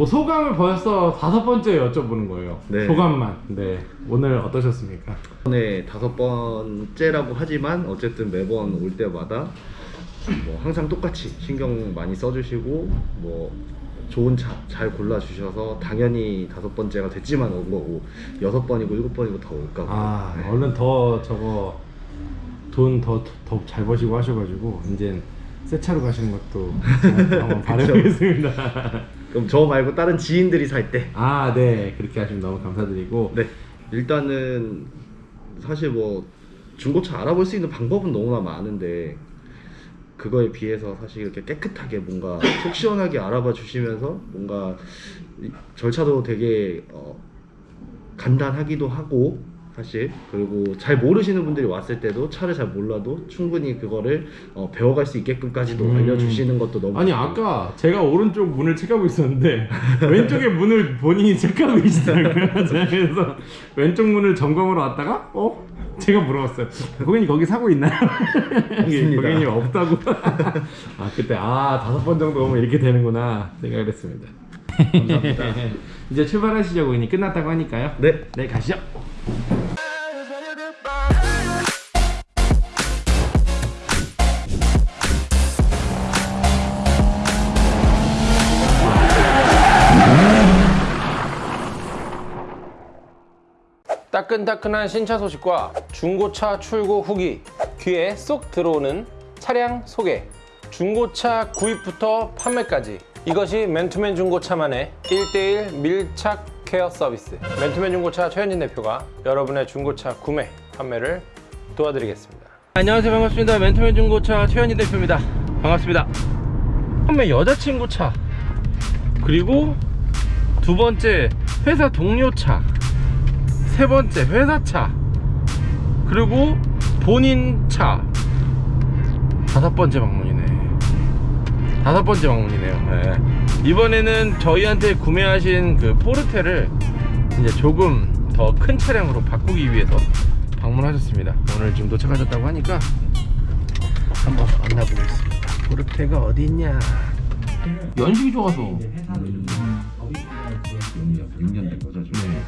뭐 소감을 벌써 다섯 번째 여쭤보는 거예요. 네. 소감만. 네. 오늘 어떠셨습니까? 이번에 다섯 번째라고 하지만 어쨌든 매번 올 때마다 뭐 항상 똑같이 신경 많이 써주시고 뭐 좋은 차 잘 골라주셔서 당연히 다섯 번째가 됐지만 온 거고 여섯 번이고 일곱 번이고 더 올까 봐. 아, 네. 얼른 더 저거 돈 더 더 잘 버시고 하셔가지고 이제 새 차로 가시는 것도 잘 한번 바라보겠습니다. 그럼 저 말고 다른 지인들이 살 때. 아, 네. 그렇게 하시면 너무 감사드리고. 네. 일단은 사실 뭐 중고차 알아볼 수 있는 방법은 너무나 많은데 그거에 비해서 사실 이렇게 깨끗하게 뭔가 속 시원하게 알아봐 주시면서 뭔가 이- 절차도 되게 어, 간단하기도 하고 사실 그리고 잘 모르시는 분들이 왔을 때도 차를 잘 몰라도 충분히 그거를 어, 배워갈 수 있게끔까지도 음. 알려주시는 것도 너무 아니 좋고. 아까 제가 오른쪽 문을 체크하고 있었는데 왼쪽에 문을 본인이 체크하고 계시더라고요 그래서 왼쪽 문을 점검하러 왔다가 어? 제가 물어봤어요 고객님 거기 사고 있나요? 고객님 없다고 아 그때 아 다섯 번 정도 오면 이렇게 되는구나 생각을 했습니다 감사합니다. 이제 출발하시죠 고객님 끝났다고 하니까요 네. 네 가시죠 따끈따끈한 신차 소식과 중고차 출고 후기 귀에 쏙 들어오는 차량 소개. 중고차 구입부터 판매까지. 이것이 맨투맨 중고차만의 1대1 밀착 케어 서비스. 맨투맨 중고차 최현진 대표가 여러분의 중고차 구매 판매를 도와드리겠습니다. 안녕하세요. 반갑습니다. 맨투맨 중고차 최현진 대표입니다. 반갑습니다. 판매 여자친구 차. 그리고 두 번째 회사 동료 차 세 번째 회사차. 그리고 본인 차. 다섯 번째 방문이네. 다섯 번째 방문이네요. 네. 이번에는 저희한테 구매하신 그 포르테를 이제 조금 더 큰 차량으로 바꾸기 위해서 방문하셨습니다. 오늘 지금 도착하셨다고 하니까 한번 만나보겠습니다. 포르테가 어디 있냐? 연식이 좋아서. 6년 된 거죠 지금.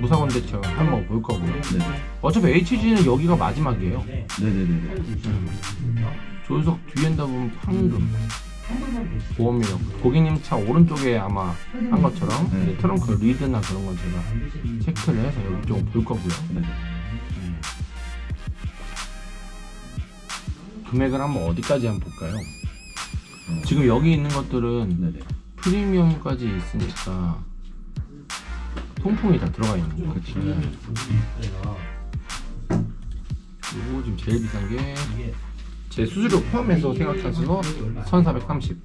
무사원 대처 한번 볼 거고요 네. 어차피 HG는 여기가 마지막이에요 네네네. 조수석 뒤엔다 보면 황금 보험이라고 고객님 차 오른쪽에 아마 한 것처럼 네. 트렁크 리드나 그런 건 제가 체크를 해서 여기 좀 볼 거고요 네. 금액을 한번 어디까지 한번 볼까요 어. 지금 여기 있는 것들은 네네. 프리미엄까지 있으니까 통풍이 다 들어가 있는 거예요 그치. 그리고 지금 제일 비싼 게 제 수수료 포함해서 생각하셔서 1430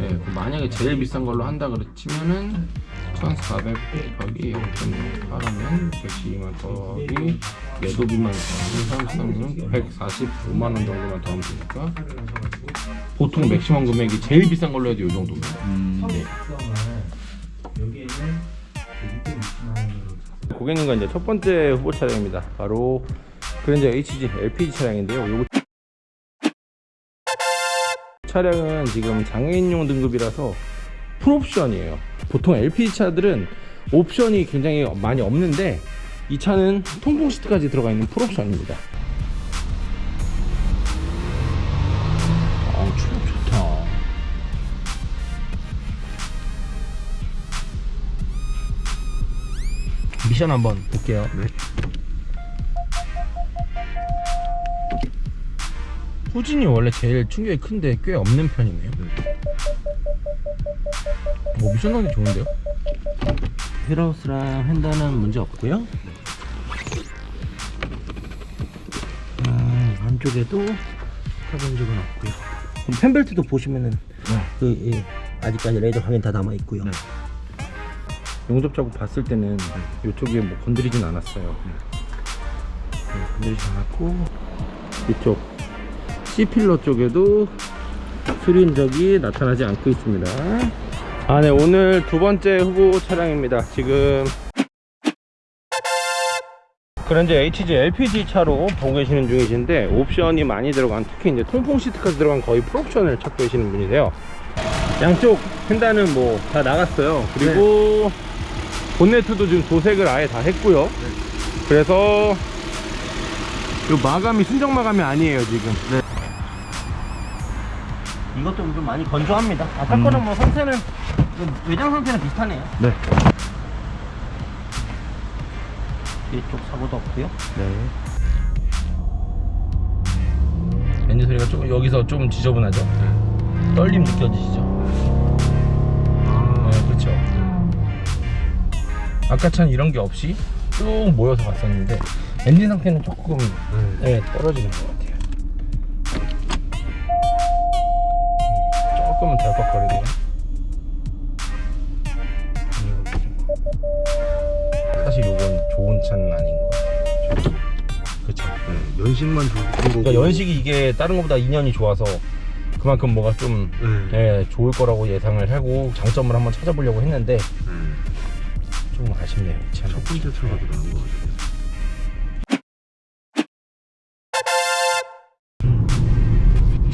예, 그 만약에 제일 비싼 걸로 한다 그치면은 1400 곱하기 0.8하면 112만 더하기 매도비만 더하면 145만원 정도만 더하면 되니까 보통 맥시멈 금액이 제일 비싼 걸로 해도 이 정도입니다 음. 네. 고객님과 이제 첫 번째 후보 차량입니다. 바로 그랜저 HG LPG 차량인데요. 요거 차량은 지금 장애인용 등급이라서 풀옵션이에요. 보통 LPG 차들은 옵션이 굉장히 많이 없는데 이 차는 통풍 시트까지 들어가 있는 풀옵션입니다. 미션 한번 볼게요. 네. 후진이 원래 제일 충격이 큰데 꽤 없는 편이네요. 뭐 미션 나기 좋은데요? 휠하우스랑 핸들은 문제 없고요. 음, 안쪽에도 타본 적은 없고요. 펜벨트도 보시면은 그 이, 아직까지 레이더 확인 다 남아 있고요. 네. 용접 작업 봤을 때는 이쪽에 뭐 건드리진 않았어요. 네, 건드리지 않았고 이쪽 C필러 쪽에도 수리 흔적이 나타나지 않고 있습니다. 아, 네, 오늘 두 번째 후보 차량입니다. 지금 그런지 HG LPG 차로 보고 계시는 중이신데 옵션이 많이 들어간 특히 이제 통풍 시트까지 들어간 거의 풀옵션을 찾고 계시는 분이세요. 양쪽 펜단은 뭐 다 나갔어요. 그리고 본네트도 지금 도색을 아예 다 했고요. 그래서 이 마감이 순정 마감이 아니에요 지금. 이것도 좀 많이 건조합니다. 아까 거는 뭐 상태는 좀 외장 상태는 비슷하네요. 네. 이쪽 사고도 없고요. 네. 엔진 소리가 좀 여기서 좀 지저분하죠? 떨림 느껴지시죠? 아까 참 이런 게 없이 쭉 모여서 갔었는데 엔진 상태는 조금 네, 떨어지는 것 같아요. 조금은 덜컥거리네요. 음. 사실 이건 좋은 차는 아닌 것 같아요. 그렇죠. 연식만 좋은 거고. 그러니까 연식이 이게 다른 것보다 2년이 좋아서 그만큼 뭐가 좀 네. 예, 좋을 거라고 예상을 하고 장점을 한번 찾아보려고 했는데 좀 아쉽네요. 첫 번째 차가 더 나은 거 같아요.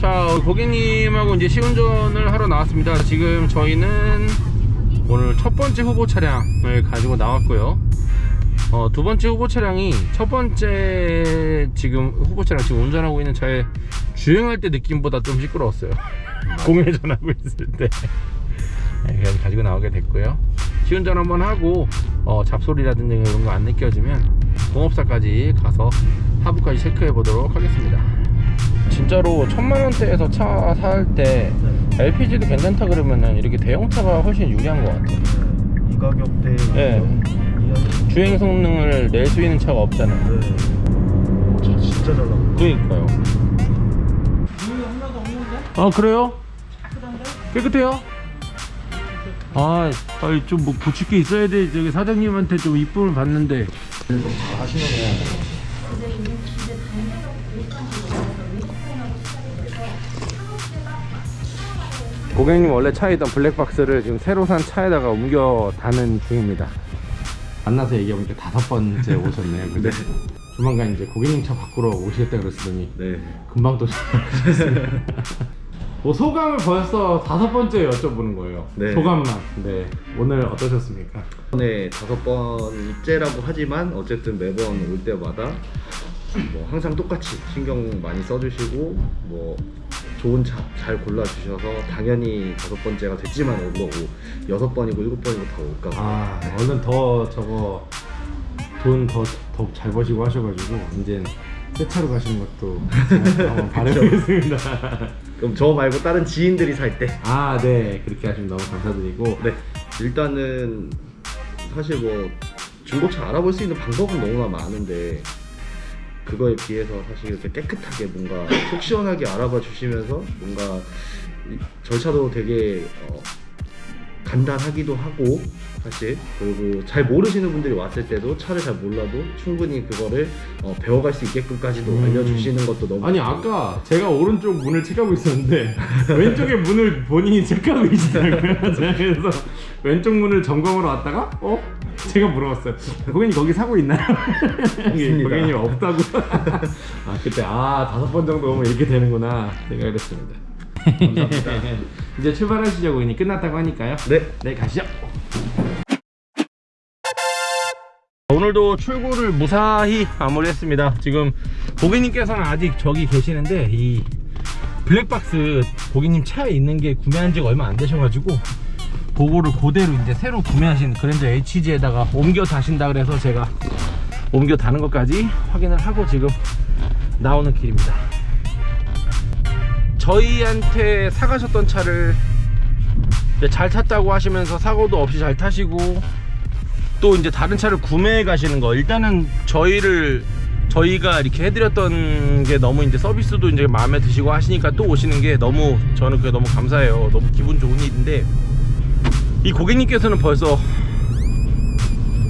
자 고객님하고 이제 시운전을 하러 나왔습니다. 지금 저희는 오늘 첫 번째 후보 차량을 가지고 나왔고요. 어, 두 번째 후보 차량이 첫 번째 지금 후보 차량 지금 운전하고 있는 차에 주행할 때 느낌보다 좀 시끄러웠어요. 공회 전하고 있을 때. 네, 그래서 가지고 나오게 됐고요 시운전 한번 하고 어, 잡소리라든지 이런 거 안 느껴지면 공업사까지 가서 하부까지 체크해 보도록 하겠습니다 진짜로 천만 원대에서 차 살 때 LPG도 괜찮다 그러면은 이렇게 대형차가 훨씬 유리한 것 같아요. 이 가격대 네. 주행 성능을 낼 수 있는 차가 없잖아요. 네. 차 진짜 잘 나온다. 그러니까요. 아 그래요? 깨끗해요? 아, 아니 좀뭐 고칠 게 있어야 돼. 저기 사장님한테 좀 이쁨을 받는데. 고객님 원래 차에 있던 블랙박스를 지금 새로 산 차에다가 옮겨 다는 중입니다. 만나서 얘기해보니까 다섯 번째 오셨네요. 근데 조만간 이제 고객님 차 바꾸러 오시겠다 그랬더니 네. 금방 또 뭐 소감을 벌써 다섯 번째 여쭤보는 거예요. 네. 소감만. 네. 오늘 어떠셨습니까? 이번에 다섯 번 입제라고 하지만 어쨌든 매번 올 때마다 뭐 항상 똑같이 신경 많이 써주시고 뭐 좋은 차 잘 골라주셔서 당연히 다섯 번째가 됐지만 온 거고 여섯 번이고 일곱 번이고 다 올까 봐. 아, 얼른 더 저거 돈 더 더 잘 버시고 하셔가지고 이제 새 차로 가시는 것도 한번 바라보겠습니다. 그럼 저 말고 다른 지인들이 살 때. 아, 네. 그렇게 하시면 너무 감사드리고. 네. 일단은 사실 뭐 중고차 알아볼 수 있는 방법은 너무나 많은데 그거에 비해서 사실 이렇게 깨끗하게 뭔가 속 시원하게 알아봐 주시면서 뭔가 이- 절차도 되게 어, 간단하기도 하고 사실 그리고 잘 모르시는 분들이 왔을 때도 차를 잘 몰라도 충분히 그거를 어, 배워갈 수 있게끔까지도 음. 알려주시는 것도 너무 아니 아까 제가 오른쪽 문을 체크하고 있었는데 왼쪽에 문을 본인이 체크하고 계시더라고요. 그래서 왼쪽 문을 점검하러 왔다가 어? 제가 물어봤어요. 고객님 거기 사고 있나요? 고객님 없다고. 아 그때 아 다섯 번 정도 오면 이렇게 되는구나 생각을 했습니다. 감사합니다. 이제 출발하시죠 고객님 끝났다고 하니까요. 네 네 가시죠 오늘도 출고를 무사히 마무리했습니다 지금 고객님께서는 아직 저기 계시는데 이 블랙박스 고객님 차에 있는 게 구매한 지가 얼마 안 되셔가지고 그거를 그대로 이제 새로 구매하신 그랜저 HG에다가 옮겨 다신다 그래서 제가 옮겨 다는 것까지 확인을 하고 지금 나오는 길입니다 저희한테 사가셨던 차를 잘 탔다고 하시면서 사고도 없이 잘 타시고 또 이제 다른 차를 구매해 가시는 거. 일단은 저희를 저희가 이렇게 해드렸던 게 너무 이제 서비스도 이제 마음에 드시고 하시니까 또 오시는 게 너무 저는 그게 너무 감사해요. 너무 기분 좋은 일인데 이 고객님께서는 벌써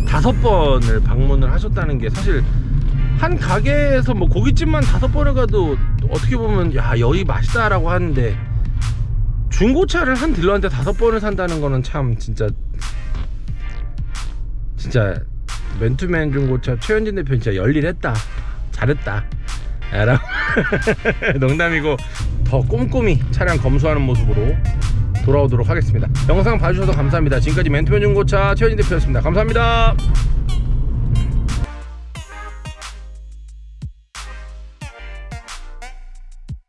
다섯 번을 방문을 하셨다는 게 사실 한 가게에서 뭐 고깃집만 다섯 번을 가도 어떻게 보면 야 여기 맛있다라고 하는데 중고차를 한 딜러한테 다섯 번을 산다는 거는 참 진짜 진짜 맨투맨 중고차 최현진 대표 진짜 열일했다 잘했다. 라고. 농담이고 더 꼼꼼히 차량 검수하는 모습으로 돌아오도록 하겠습니다. 영상 봐주셔서 감사합니다. 지금까지 맨투맨 중고차 최현진 대표였습니다. 감사합니다